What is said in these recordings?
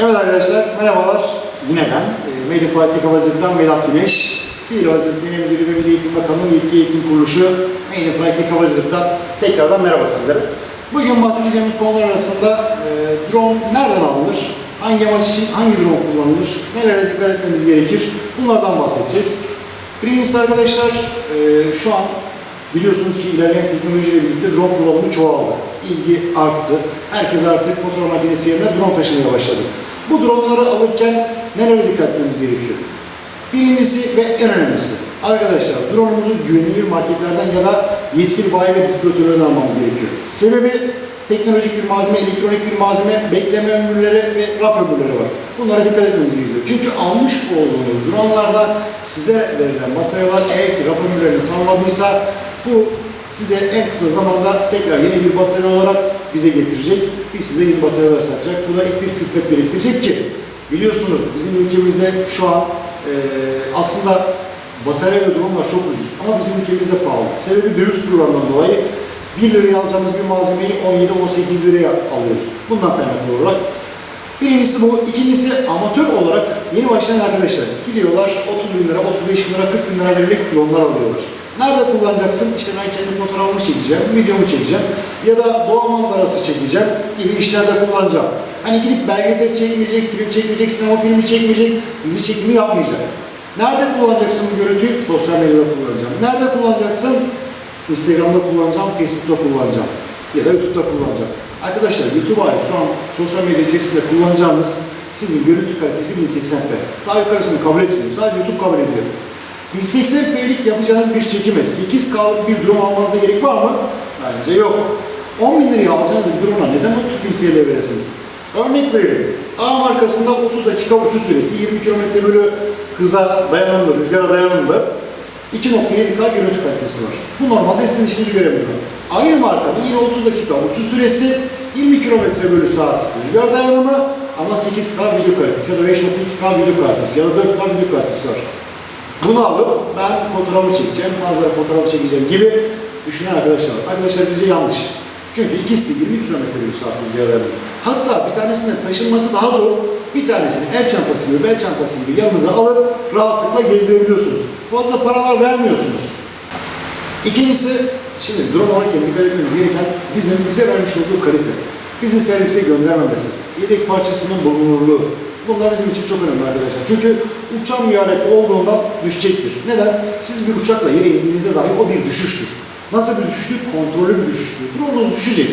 Evet arkadaşlar, merhabalar. Yine ben, e, Mediflight Havacılık'tan Vedat Güneş. Sivil Havacılık Genel Müdürü ve Milli Eğitim Bakanlığı Yetki Eğitim Kuruluşu Mediflight Havacılık'tan tekrardan merhaba sizlere. Bugün bahsedeceğimiz konular arasında e, drone nereden alınır, hangi amaç için hangi drone kullanılır, nelere dikkat etmemiz gerekir, bunlardan bahsedeceğiz. Birincisi arkadaşlar, e, şu an Biliyorsunuz ki ilerleyen teknolojiyle birlikte drone kullanımı çoğaldı. İlgi arttı. Herkes artık fotoğraf makinesi yerine drone taşımaya başladı. Bu droneları alırken nelere dikkat etmemiz gerekiyor? Birincisi ve en önemlisi, arkadaşlar drone'umuzu güvenilir marketlerden ya da yetkili bayi ve distribütörlerden almamız gerekiyor. Sebebi teknolojik bir malzeme, elektronik bir malzeme, bekleme ömürleri ve raf ömürleri var. Bunlara dikkat etmemiz gerekiyor. Çünkü almış olduğunuz dronelarda size verilen materyaller eğer ki raf ömürlerini tanımladıysa bu size en kısa zamanda tekrar yeni bir batarya olarak bize getirecek. Biz size yeni bataryalar satacak. Bu da ek bir külfet biriktirecek ki biliyorsunuz bizim ülkemizde şu an eee, aslında batarya ve dronelar çok ucuz ama bizim ülkemizde pahalı. Sebebi döviz kurlarından dolayı 1 liraya alacağımız bir malzemeyi 17-18 liraya alıyoruz. Bundan kaynaklı olarak. Birincisi bu. İkincisi amatör olarak yeni başlayan arkadaşlar gidiyorlar 30 bin lira, 35 bin lira, 40 bin lira vererek yollar alıyorlar. Nerede kullanacaksın? İşte ben kendi fotoğrafımı çekeceğim, videomu çekeceğim ya da doğa manzarası çekeceğim gibi işlerde kullanacağım. Hani gidip belgesel çekmeyecek, film çekmeyecek, sinema filmi çekmeyecek, dizi çekimi yapmayacak. Nerede kullanacaksın bu görüntüyü? Sosyal medyada kullanacağım. Nerede kullanacaksın? Instagram'da kullanacağım, Facebook'ta kullanacağım ya da YouTube'da kullanacağım. Arkadaşlar YouTube hariç şu an sosyal medya içerisinde kullanacağınız sizin görüntü kalitesi 1080p. Daha yukarısını kabul etmiyor. Sadece YouTube kabul ediyor. 1080p'lik yapacağınız bir çekime 8K'lık bir drone almanıza gerek var mı? Bence yok. 10 bin liraya alacağınız bir drone'a neden 30 bin TL veresiniz? Örnek verelim. A markasında 30 dakika uçuş süresi, 20 km bölü hıza dayanımlı, rüzgara dayanımlı. 2.7K görüntü kalitesi var. Bu normalde sizin işinizi görebiliyor. Aynı markanın yine 30 dakika uçuş süresi, 20 km bölü saat rüzgar dayanımı ama 8K video kalitesi ya da 5.2K video kalitesi ya da 4K video kalitesi var. Bunu alıp ben fotoğrafı çekeceğim, manzara fotoğrafı çekeceğim gibi düşünen arkadaşlar var. Arkadaşlar bize yanlış. Çünkü ikisi de 20 km bölü saat rüzgar dayanımı. Hatta bir tanesinin taşınması daha zor. Bir tanesini el çantası gibi, bel çantası gibi yanınıza alıp rahatlıkla gezdirebiliyorsunuz. Fazla paralar vermiyorsunuz. İkincisi, şimdi drone alırken dikkat etmemiz gereken bizim bize vermiş olduğu kalite. Bizi servise göndermemesi, yedek parçasının bulunurluğu. Bunlar bizim için çok önemli arkadaşlar. Çünkü uçan bir alet olduğundan düşecektir. Neden? Siz bir uçakla yere indiğinizde dahi o bir düşüştür. Nasıl bir düşüştür? Kontrollü bir düşüştür. Drone'unuz düşecek.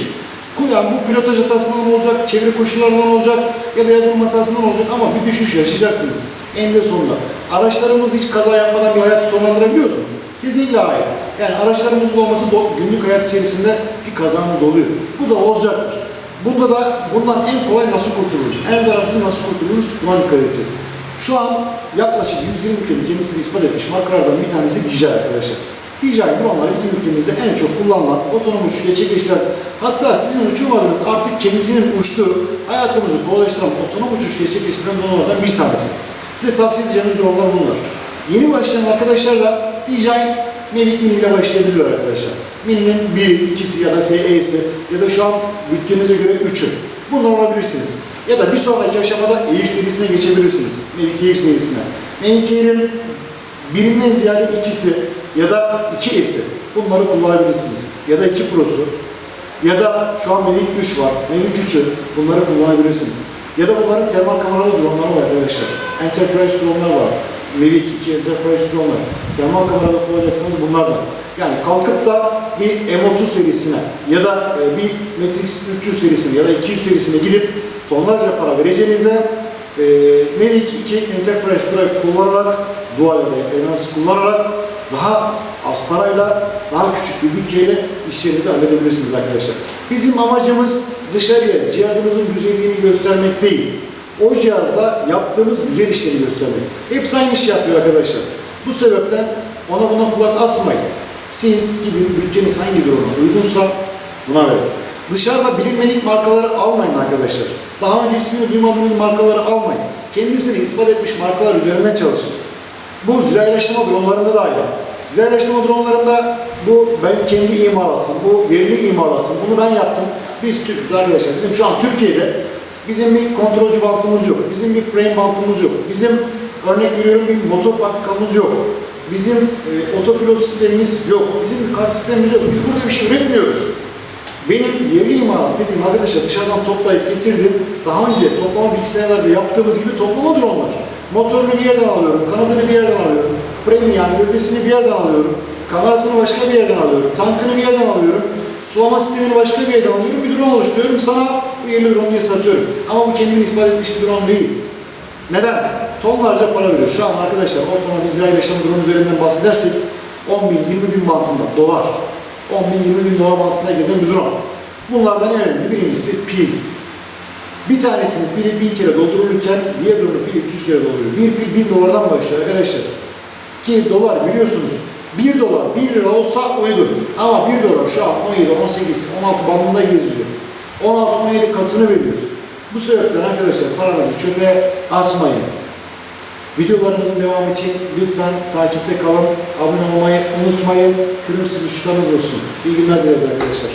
Yani bu pilotaj hatasından olacak, çevre koşullarından olacak ya da yazılım hatasından olacak ama bir düşüş yaşayacaksınız. Eninde sonunda. Araçlarımızda hiç kaza yapmadan bir hayat sonlandırabiliyoruz mu? Kesinlikle hayır. Yani araçlarımızın olması günlük hayat içerisinde bir kazamız oluyor. Bu da olacaktır. Bunda da bundan en kolay nasıl kurtuluruz? En zararsız nasıl kurtuluruz? Buna dikkat edeceğiz. Şu an yaklaşık 120 ülkenin kendisini ispat etmiş markalardan bir tanesi DJI arkadaşlar. DJI dronları bizim ülkemizde en çok kullanılan, otonom uçuş gerçekleştiren, hatta sizin uçurmadığınız artık kendisinin uçtuğu, hayatımızı kolaylaştıran, otonom uçuş gerçekleştiren dronlardan bir tanesi. Size tavsiye edeceğimiz dronlar bunlar. Yeni başlayan arkadaşlar da DJI Mavic Mini ile başlayabiliyor arkadaşlar. Mini'nin biri, ikisi ya da SE'si ya da şu an bütçenize göre üçü. Bunlar olabilirsiniz. Ya da bir sonraki aşamada Air serisine geçebilirsiniz. Mavic Air serisine. Mavic Air'in birinden ziyade ikisi ya da iki S'i bunları kullanabilirsiniz. Ya da iki Pro'su ya da şu an Mavic 3 var. Mavic 3'ü bunları kullanabilirsiniz. Ya da bunların termal kameralı dronları var arkadaşlar. Enterprise dronlar var. Mavic 2 Enterprise dronlar. Termal kameralı kullanacaksanız bunlardan. Yani kalkıp da bir M30 serisine ya da e, bir Matrix 300 serisine ya da 200 serisine gidip tonlarca para vereceğinize e, Mavic 2 Enterprise Drive kullanarak dual ya da Enhance kullanarak daha az parayla, daha küçük bir bütçeyle işlerinizi halledebilirsiniz arkadaşlar. Bizim amacımız dışarıya cihazımızın güzelliğini göstermek değil. O cihazla yaptığımız güzel işleri göstermek. Hepsi aynı iş yapıyor arkadaşlar. Bu sebepten ona buna kulak asmayın. Siz gidin bütçeniz hangi duruma uygunsa buna verin. Dışarıda bilinmedik markaları almayın arkadaşlar. Daha önce ismini duymadığınız markaları almayın. Kendisini ispat etmiş markalar üzerinden çalışın. Bu ziraylaştırma dronlarında da aynı. Ziraylaştırma dronlarında bu ben kendi imalatım, bu yerli imalatım, bunu ben yaptım. Biz Türk'üz arkadaşlar. Bizim şu an Türkiye'de Bizim bir kontrolcü bantımız yok. Bizim bir frame bantımız yok. Bizim örnek veriyorum bir motor fabrikamız yok. Bizim e, otopilot sistemimiz yok. Bizim bir kart sistemimiz yok. Biz burada bir şey üretmiyoruz. Benim yerli imalat dediğim arkadaşlar dışarıdan toplayıp getirdim. Daha önce toplama bilgisayarlarda yaptığımız gibi toplamadır onlar. Motorunu bir yerden alıyorum, kanadını bir yerden alıyorum, frame yani gövdesini bir yerden alıyorum, kamerasını başka bir yerden alıyorum, tankını bir yerden alıyorum, sulama sistemini başka bir yerden alıyorum, bir drone oluşturuyorum, sana bu yerli drone diye satıyorum. Ama bu kendini ispat etmiş bir drone değil. Neden? Tonlarca para veriyor. Şu an arkadaşlar ortalama İsrail yaşam drone üzerinden bahsedersek 10 bin, 20 bin bantında dolar. 10 bin, 20 bin dolar bantında gezen bir drone. Bunlardan en önemli birincisi pil. Bir tanesinin pili 1000 kere doldurulurken diğer drone'un pili 300 kere dolduruyor. Bir pil 1000 dolardan başlıyor arkadaşlar. Ki dolar biliyorsunuz 1 dolar 1 lira olsa uygun. Ama 1 dolar şu an 17, 18, 16 bandında geziyor. 16-17 katını veriyoruz. Bu sebepten arkadaşlar paranızı çöpe atmayın. Videolarımızın devamı için lütfen takipte kalın, abone olmayı unutmayın. Kırmızı tuşlarınız olsun. İyi günler dileriz arkadaşlar.